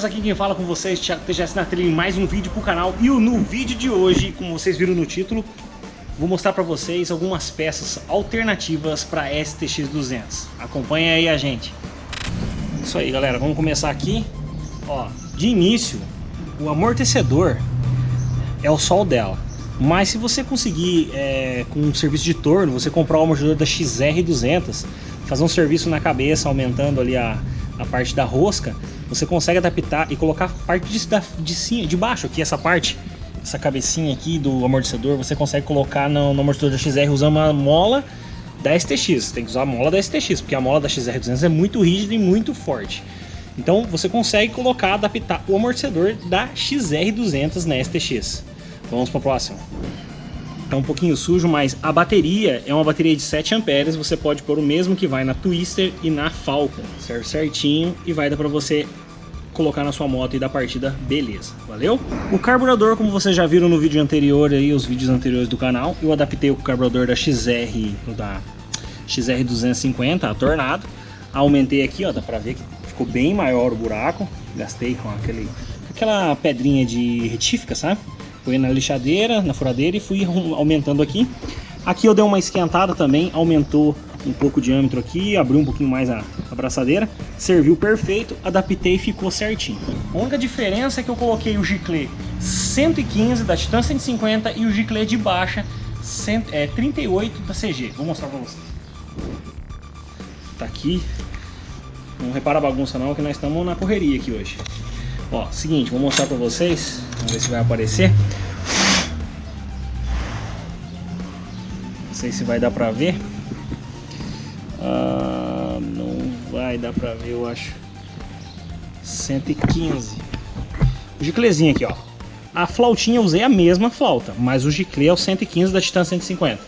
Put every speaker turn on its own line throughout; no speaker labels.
Beleza? Aqui quem fala com vocês, Thiago TGS na trilha em mais um vídeo pro canal. E no vídeo de hoje, como vocês viram no título Vou mostrar pra vocês algumas peças alternativas para STX200 Acompanha aí a gente. Isso aí galera, vamos começar aqui. Ó, de início, o amortecedor é o sol dela. Mas se você conseguir, é, com um serviço de torno, você comprar o amortecedor da XR200 Fazer um serviço na cabeça, aumentando ali a, a parte da rosca você consegue adaptar e colocar a parte de, de, de baixo aqui, essa parte, essa cabecinha aqui do amortecedor, você consegue colocar no, no amortecedor da XR usando uma mola da STX. Tem que usar a mola da STX, porque a mola da XR200 é muito rígida e muito forte. Então você consegue colocar, adaptar o amortecedor da XR200 na STX. Vamos para o próximo. Tá um pouquinho sujo, mas a bateria é uma bateria de 7 amperes, você pode pôr o mesmo que vai na Twister e na Falcon. Serve certinho e vai dar para você colocar na sua moto e dar partida, beleza, valeu? O carburador, como vocês já viram no vídeo anterior aí, os vídeos anteriores do canal, eu adaptei o carburador da XR, da XR250, a Tornado. Aumentei aqui, ó, dá pra ver que ficou bem maior o buraco. Gastei com aquele, aquela pedrinha de retífica, sabe? Fui na lixadeira, na furadeira e fui aumentando aqui. Aqui eu dei uma esquentada também, aumentou um pouco o diâmetro aqui, abriu um pouquinho mais a abraçadeira, serviu perfeito, adaptei e ficou certinho. A única diferença é que eu coloquei o giclê 115 da Titan 150 e o giclê de baixa 100, é, 38 da CG. Vou mostrar pra vocês. Tá aqui. Não repara a bagunça não, que nós estamos na correria aqui hoje. Ó, seguinte, vou mostrar pra vocês. Vamos ver se vai aparecer. Sei se vai dar pra ver. Ah, não vai dar pra ver, eu acho. 115. O giclezinho aqui, ó. A flautinha eu usei a mesma flauta, mas o giclê é o 115 da Titan 150.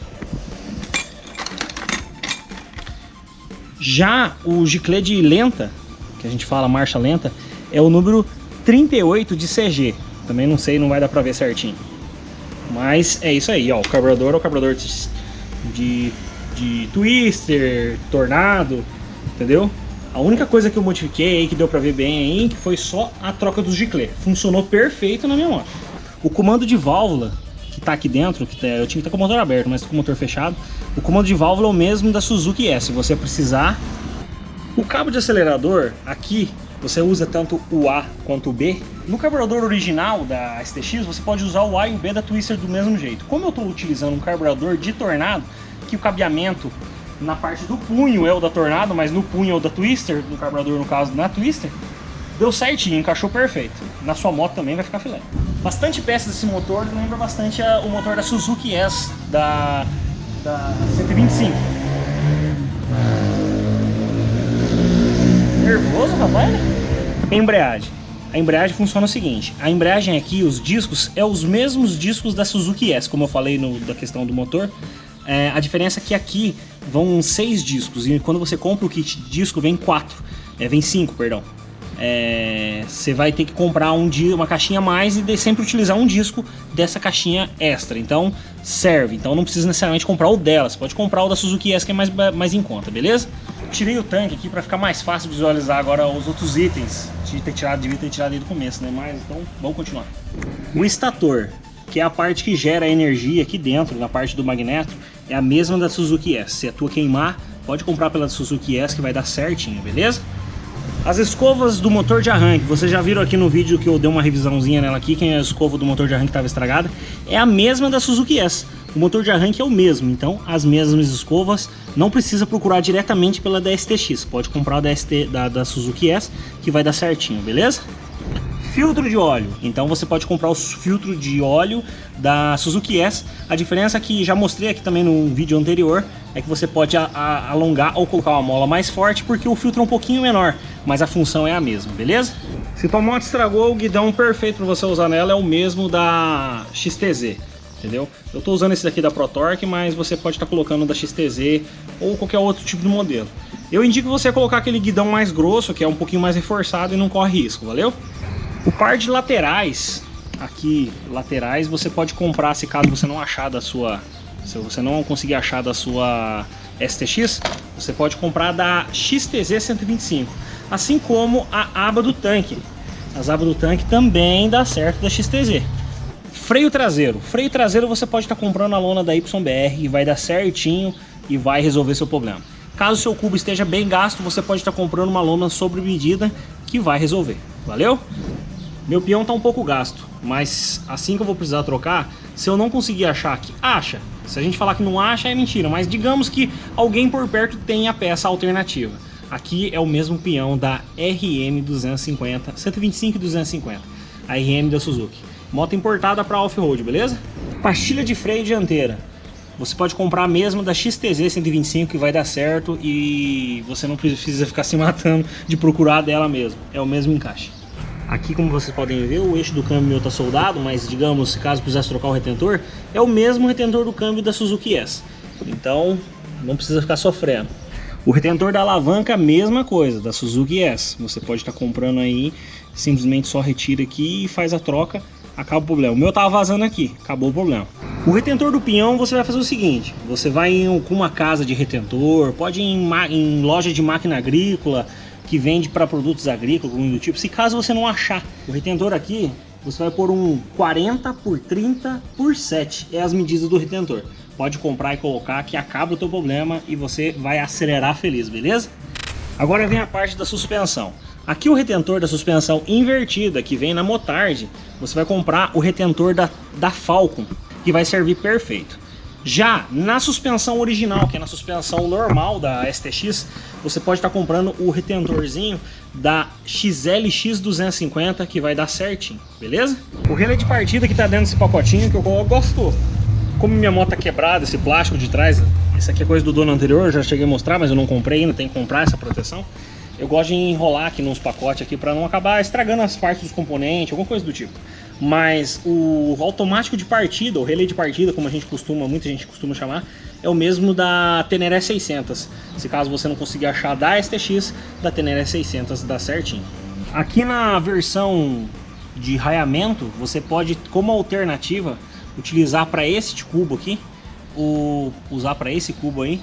Já o giclê de lenta, que a gente fala marcha lenta, é o número 38 de CG. Também não sei, não vai dar pra ver certinho. Mas é isso aí, ó. O carburador é o carburador de, de Twister, Tornado, entendeu? A única coisa que eu modifiquei que deu pra ver bem aí, que foi só a troca dos giclê. Funcionou perfeito na minha moto. O comando de válvula, que tá aqui dentro, que tá, eu tinha que estar tá com o motor aberto, mas com o motor fechado. O comando de válvula é o mesmo da Suzuki S, se você precisar. O cabo de acelerador, aqui, você usa tanto o A quanto o B. No carburador original da STX, você pode usar o A e o B da Twister do mesmo jeito. Como eu estou utilizando um carburador de Tornado, que o cabeamento na parte do punho é o da Tornado, mas no punho é o da Twister, no carburador no caso na Twister, deu certinho, encaixou perfeito. Na sua moto também vai ficar filé. Bastante peças desse motor lembra bastante o motor da Suzuki S, da, da 125. Nervoso, rapaz? Embreagem. A embreagem funciona o seguinte, a embreagem aqui, os discos, é os mesmos discos da Suzuki S, como eu falei no, da questão do motor. É, a diferença é que aqui vão seis discos, e quando você compra o kit disco vem quatro, é, vem cinco, perdão. É, você vai ter que comprar um uma caixinha a mais e sempre utilizar um disco dessa caixinha extra. Então serve, então não precisa necessariamente comprar o dela, você pode comprar o da Suzuki S que é mais, mais em conta, beleza? Tirei o tanque aqui para ficar mais fácil visualizar agora os outros itens. De ter tirado, devia ter tirado desde o começo, né? Mas então vamos continuar. O estator, que é a parte que gera energia aqui dentro, na parte do magneto, é a mesma da Suzuki S. Se a tua queimar, pode comprar pela Suzuki S que vai dar certinho, beleza? As escovas do motor de arranque, vocês já viram aqui no vídeo que eu dei uma revisãozinha nela aqui, quem é a escova do motor de arranque estava estragada, é a mesma da Suzuki S. O motor de arranque é o mesmo, então as mesmas escovas não precisa procurar diretamente pela da STX, pode comprar da, ST, da, da Suzuki S que vai dar certinho, beleza? filtro de óleo. Então você pode comprar o filtro de óleo da Suzuki S. A diferença que já mostrei aqui também no vídeo anterior é que você pode a, a, alongar ou colocar uma mola mais forte porque o filtro é um pouquinho menor, mas a função é a mesma, beleza? Se tua moto estragou, o guidão perfeito para você usar nela é o mesmo da XTZ entendeu? Eu estou usando esse daqui da ProTorque, mas você pode estar tá colocando da XTZ ou qualquer outro tipo de modelo. Eu indico você colocar aquele guidão mais grosso, que é um pouquinho mais reforçado e não corre risco, valeu? O par de laterais, aqui, laterais, você pode comprar se caso você não achar da sua... Se você não conseguir achar da sua STX, você pode comprar da XTZ 125. assim como a aba do tanque. As abas do tanque também dá certo da XTZ. Freio traseiro. Freio traseiro você pode estar comprando a lona da YBR e vai dar certinho e vai resolver seu problema. Caso seu cubo esteja bem gasto, você pode estar comprando uma lona sobre medida que vai resolver. Valeu? Meu peão está um pouco gasto, mas assim que eu vou precisar trocar, se eu não conseguir achar aqui, acha. Se a gente falar que não acha, é mentira, mas digamos que alguém por perto tem a peça alternativa. Aqui é o mesmo peão da RM 250, 125 e 250, a RM da Suzuki. Moto importada para off-road, beleza? Pastilha de freio dianteira. Você pode comprar a mesma da XTZ 125 que vai dar certo e você não precisa ficar se matando de procurar dela mesmo. É o mesmo encaixe. Aqui, como vocês podem ver, o eixo do câmbio está soldado, mas digamos, caso precisasse trocar o retentor, é o mesmo retentor do câmbio da Suzuki S. Então, não precisa ficar sofrendo. O retentor da alavanca, mesma coisa, da Suzuki S. Você pode estar tá comprando aí, simplesmente só retira aqui e faz a troca, acaba o problema. O meu tava vazando aqui, acabou o problema. O retentor do pinhão, você vai fazer o seguinte, você vai em, uma casa de retentor, pode ir em, em loja de máquina agrícola, que vende para produtos agrícolas, do tipo. Se caso você não achar o retentor aqui, você vai pôr um 40 por 30 por 7, é as medidas do retentor. Pode comprar e colocar que acaba o teu problema e você vai acelerar feliz, beleza? Agora vem a parte da suspensão. Aqui o retentor da suspensão invertida, que vem na Motard, você vai comprar o retentor da, da Falcon, que vai servir perfeito. Já na suspensão original, que é na suspensão normal da STX, você pode estar comprando o retentorzinho da XLX 250 que vai dar certinho, beleza? O relé de partida que está dentro desse pacotinho que eu gosto. Como minha moto tá quebrada, esse plástico de trás, isso aqui é coisa do dono anterior, já cheguei a mostrar, mas eu não comprei ainda, tem que comprar essa proteção. Eu gosto de enrolar aqui nos pacotes aqui para não acabar estragando as partes dos componentes, alguma coisa do tipo mas o automático de partida, o relé de partida, como a gente costuma, muita gente costuma chamar, é o mesmo da Teneré 600. Se caso você não conseguir achar da STX, da Teneré 600 dá certinho. Aqui na versão de raiamento, você pode, como alternativa, utilizar para esse cubo aqui, o, usar para esse cubo aí,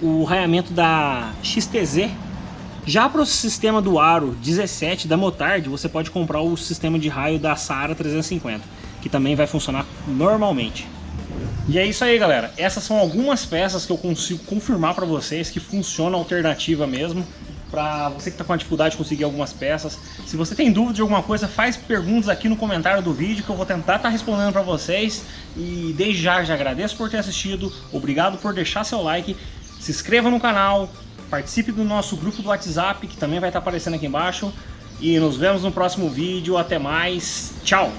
o raiamento da XTZ já para o sistema do Aro 17 da Motard, você pode comprar o sistema de raio da Sara 350, que também vai funcionar normalmente. E é isso aí, galera. Essas são algumas peças que eu consigo confirmar para vocês que funcionam alternativa mesmo. Para você que está com dificuldade de conseguir algumas peças. Se você tem dúvida de alguma coisa, faz perguntas aqui no comentário do vídeo que eu vou tentar estar tá respondendo para vocês. E desde já, já agradeço por ter assistido. Obrigado por deixar seu like. Se inscreva no canal, Participe do nosso grupo do WhatsApp, que também vai estar aparecendo aqui embaixo. E nos vemos no próximo vídeo. Até mais. Tchau!